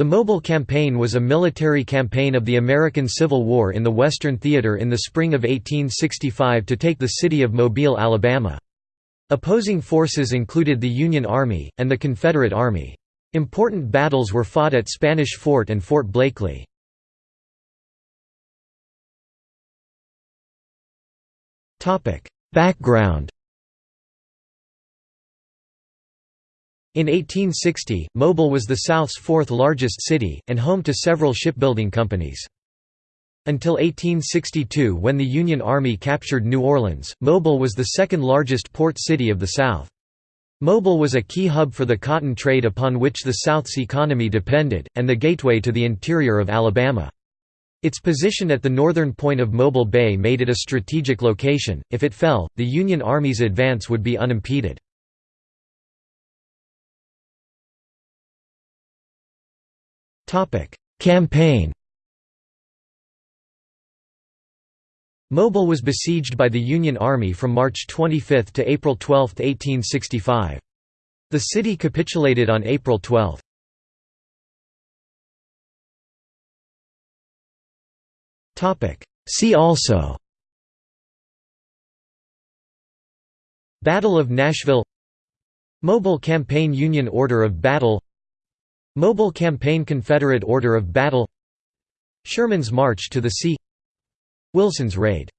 The Mobile Campaign was a military campaign of the American Civil War in the Western Theater in the spring of 1865 to take the city of Mobile, Alabama. Opposing forces included the Union Army, and the Confederate Army. Important battles were fought at Spanish Fort and Fort Blakely. Background In 1860, Mobile was the South's fourth largest city, and home to several shipbuilding companies. Until 1862 when the Union Army captured New Orleans, Mobile was the second largest port city of the South. Mobile was a key hub for the cotton trade upon which the South's economy depended, and the gateway to the interior of Alabama. Its position at the northern point of Mobile Bay made it a strategic location, if it fell, the Union Army's advance would be unimpeded. Campaign Mobile was besieged by the Union Army from March 25 to April 12, 1865. The city capitulated on April 12. See also Battle of Nashville Mobile Campaign Union Order of Battle Mobile Campaign Confederate Order of Battle. Sherman's March to the Sea. Wilson's Raid